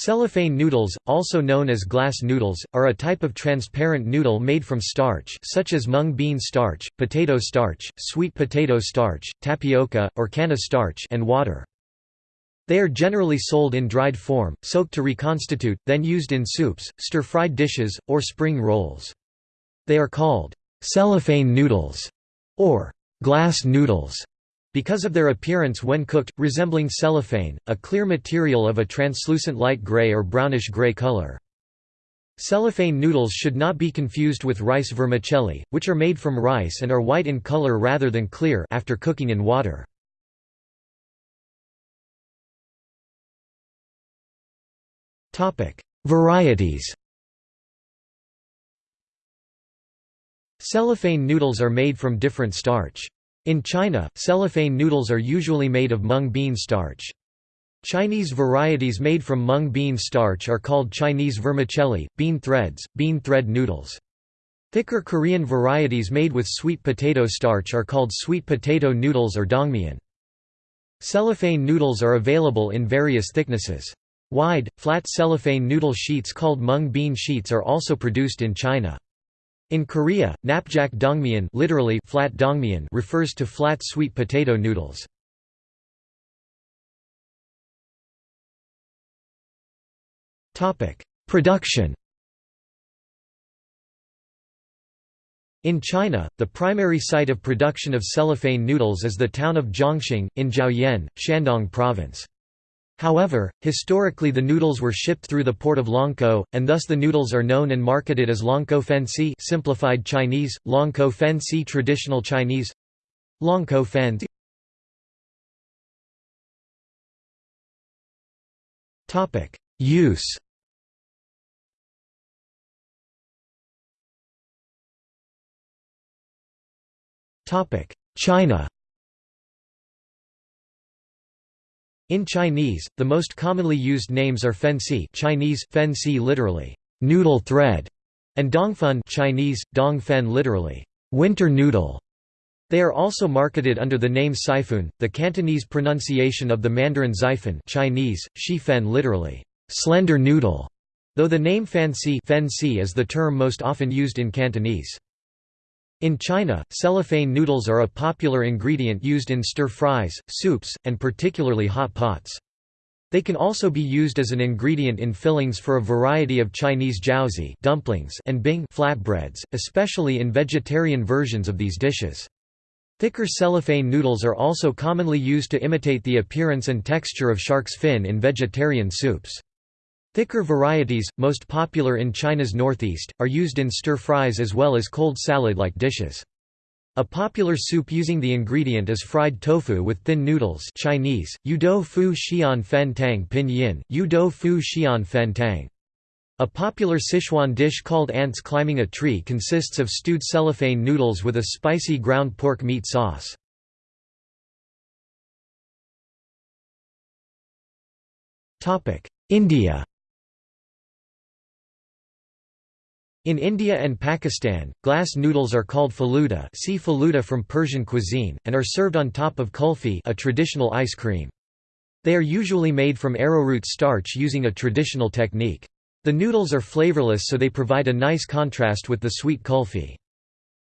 Cellophane noodles, also known as glass noodles, are a type of transparent noodle made from starch such as mung bean starch, potato starch, sweet potato starch, tapioca, or canna starch and water. They are generally sold in dried form, soaked to reconstitute, then used in soups, stir-fried dishes, or spring rolls. They are called cellophane noodles or glass noodles because of their appearance when cooked, resembling cellophane, a clear material of a translucent light gray or brownish-gray color. Cellophane noodles should not be confused with rice vermicelli, which are made from rice and are white in color rather than clear after cooking in water. Varieties Cellophane noodles are made from different starch. In China, cellophane noodles are usually made of mung bean starch. Chinese varieties made from mung bean starch are called Chinese vermicelli, bean threads, bean thread noodles. Thicker Korean varieties made with sweet potato starch are called sweet potato noodles or dongmyeon. Cellophane noodles are available in various thicknesses. Wide, flat cellophane noodle sheets called mung bean sheets are also produced in China. In Korea, napjak dongmyeon literally flat dongmyeon refers to flat sweet potato noodles. Production In China, the primary site of production of cellophane noodles is the town of Zhongxing, in Zhaoyuan, Shandong Province. However, historically the noodles were shipped through the port of Longkou, and thus the noodles are known and marketed as Longkou Fensi simplified Chinese, Longkou Fensi traditional Chinese Longkou Fen Use. Topic: China In Chinese, the most commonly used names are fensi Chinese, fensi literally, noodle thread, and dongfen Chinese, dongfen literally, winter noodle. They are also marketed under the name Siphun, the Cantonese pronunciation of the Mandarin Xifen Chinese, shifen literally, slender noodle, though the name fanxi is the term most often used in Cantonese. In China, cellophane noodles are a popular ingredient used in stir-fries, soups, and particularly hot pots. They can also be used as an ingredient in fillings for a variety of Chinese jiaozi dumplings and bing flatbreads, especially in vegetarian versions of these dishes. Thicker cellophane noodles are also commonly used to imitate the appearance and texture of shark's fin in vegetarian soups. Thicker varieties, most popular in China's northeast, are used in stir-fries as well as cold salad-like dishes. A popular soup using the ingredient is fried tofu with thin noodles Chinese, fu xian fen tang pinyin, fu xian fen tang. A popular Sichuan dish called ants climbing a tree consists of stewed cellophane noodles with a spicy ground pork meat sauce. India In India and Pakistan, glass noodles are called faluda see faluda from Persian cuisine, and are served on top of kulfi a traditional ice cream. They are usually made from arrowroot starch using a traditional technique. The noodles are flavorless so they provide a nice contrast with the sweet kulfi.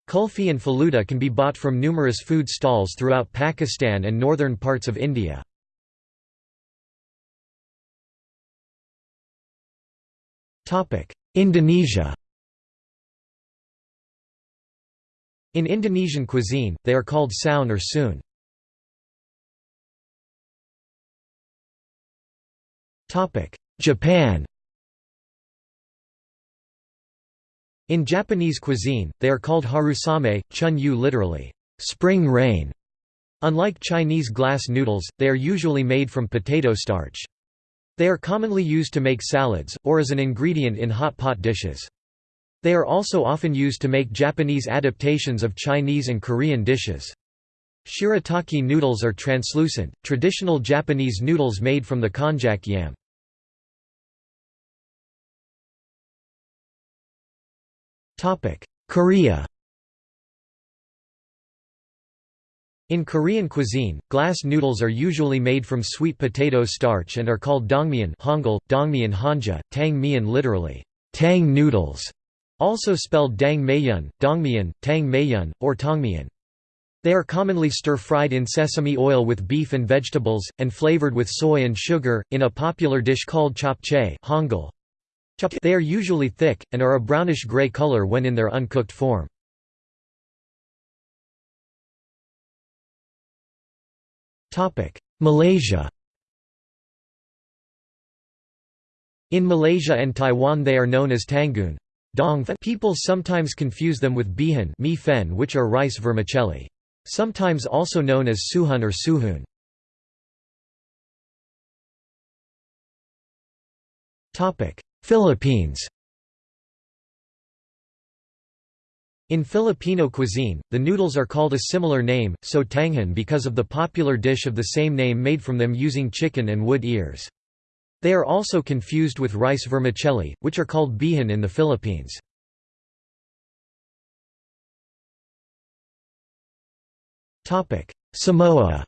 Kulfi and faluda can be bought from numerous food stalls throughout Pakistan and northern parts of India. Indonesia In Indonesian cuisine, they are called saun or soon. Japan In Japanese cuisine, they are called harusame, chun yu literally, spring rain. Unlike Chinese glass noodles, they are usually made from potato starch. They are commonly used to make salads, or as an ingredient in hot pot dishes. They are also often used to make Japanese adaptations of Chinese and Korean dishes. Shirataki noodles are translucent, traditional Japanese noodles made from the konjac yam. Korea In Korean cuisine, glass noodles are usually made from sweet potato starch and are called dongmyeon Hangul, dongmyeon hanja, tang literally, tang noodles, also spelled dang myeon, dongmyeon, tang myeon, or tongmyeon. They are commonly stir-fried in sesame oil with beef and vegetables, and flavored with soy and sugar, in a popular dish called japchae Hangul. They are usually thick, and are a brownish-gray color when in their uncooked form. Malaysia In Malaysia and Taiwan they are known as tanghoon. People sometimes confuse them with bihan mi fen which are rice vermicelli. Sometimes also known as suhun or suhun. Philippines In Filipino cuisine, the noodles are called a similar name, sotanghon because of the popular dish of the same name made from them using chicken and wood ears. They are also confused with rice vermicelli, which are called bihan in the Philippines. Samoa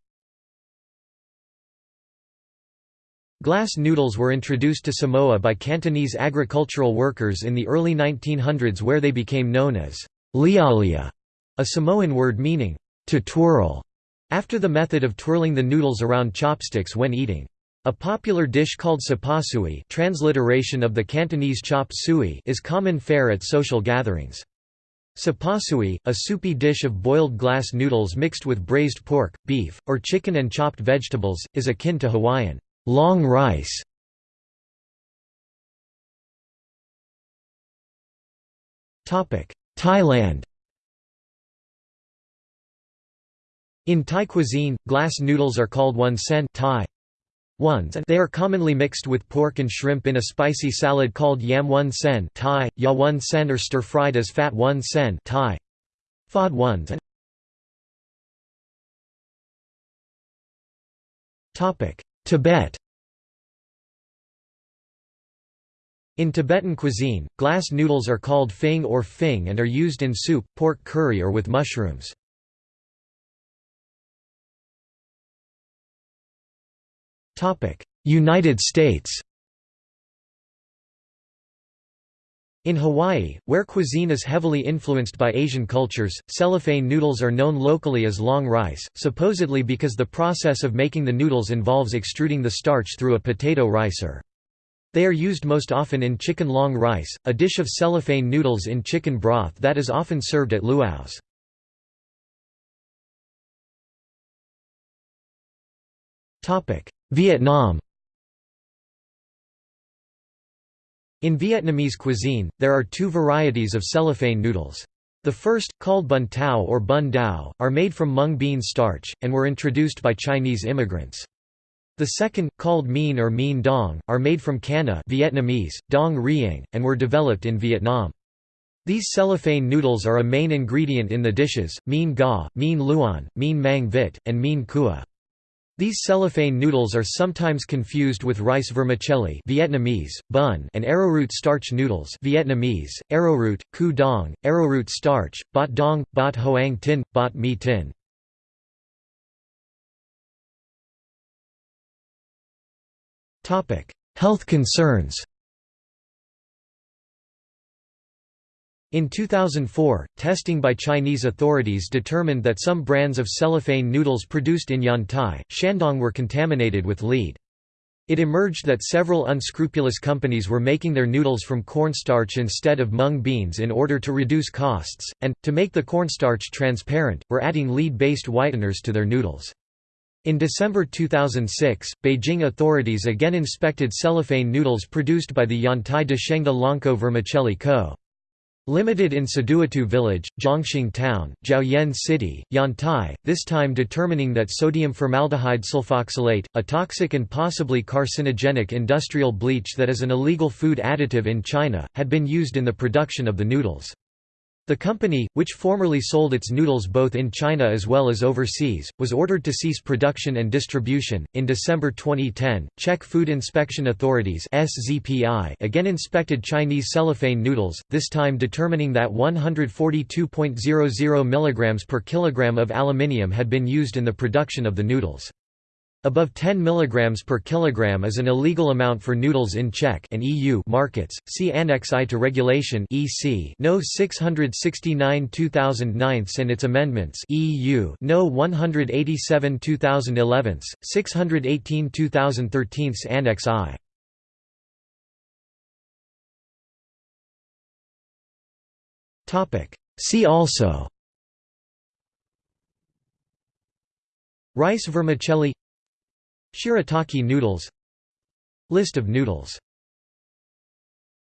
Glass noodles were introduced to Samoa by Cantonese agricultural workers in the early 1900s where they became known as lialia, a Samoan word meaning to twirl, after the method of twirling the noodles around chopsticks when eating. A popular dish called sapasui transliteration of the Cantonese chop suey is common fare at social gatherings. Sapasui, a soupy dish of boiled glass noodles mixed with braised pork, beef, or chicken and chopped vegetables, is akin to Hawaiian long rice. Thailand In Thai cuisine, glass noodles are called wun sen Thai ones and they are commonly mixed with pork and shrimp in a spicy salad called yam wun sen Thai, ya wun sen or stir-fried as fat wun sen Thai. Phod ones and Tibet In Tibetan cuisine, glass noodles are called fing or fing and are used in soup, pork curry or with mushrooms. United States In Hawaii, where cuisine is heavily influenced by Asian cultures, cellophane noodles are known locally as long rice, supposedly because the process of making the noodles involves extruding the starch through a potato ricer. They are used most often in chicken long rice, a dish of cellophane noodles in chicken broth that is often served at luau's. Vietnam In Vietnamese cuisine, there are two varieties of cellophane noodles. The first, called bun tao or bun dao, are made from mung bean starch, and were introduced by Chinese immigrants. The second, called mien or mien dong, are made from canna Vietnamese, dong riang, and were developed in Vietnam. These cellophane noodles are a main ingredient in the dishes, mien ga, mien luan, mien mang vit, and mien cua. These cellophane noodles are sometimes confused with rice vermicelli Vietnamese, bun and arrowroot starch noodles Vietnamese, arrowroot, cu dong, arrowroot starch, bot dong, bot hoang tin, bot mi tin. Health concerns In 2004, testing by Chinese authorities determined that some brands of cellophane noodles produced in Yantai, Shandong were contaminated with lead. It emerged that several unscrupulous companies were making their noodles from cornstarch instead of mung beans in order to reduce costs, and, to make the cornstarch transparent, were adding lead-based whiteners to their noodles. In December 2006, Beijing authorities again inspected cellophane noodles produced by the Yantai Deshengda Longkou Vermicelli Co. Limited in Saduatu village, Zhongxing town, Zhaoyuan city, Yantai, this time determining that sodium formaldehyde sulfoxylate, a toxic and possibly carcinogenic industrial bleach that is an illegal food additive in China, had been used in the production of the noodles. The company, which formerly sold its noodles both in China as well as overseas, was ordered to cease production and distribution. In December 2010, Czech Food Inspection Authorities (SZPI) again inspected Chinese cellophane noodles, this time determining that 142.00 mg per kilogram of aluminium had been used in the production of the noodles. Above 10 mg per kilogram is an illegal amount for noodles in Czech and EU markets. See Annex I to Regulation (EC) No. 669/2009 and its amendments (EU) No. 187/2011, 618/2013 Annex I. Topic. See also Rice vermicelli Shirataki noodles. List of noodles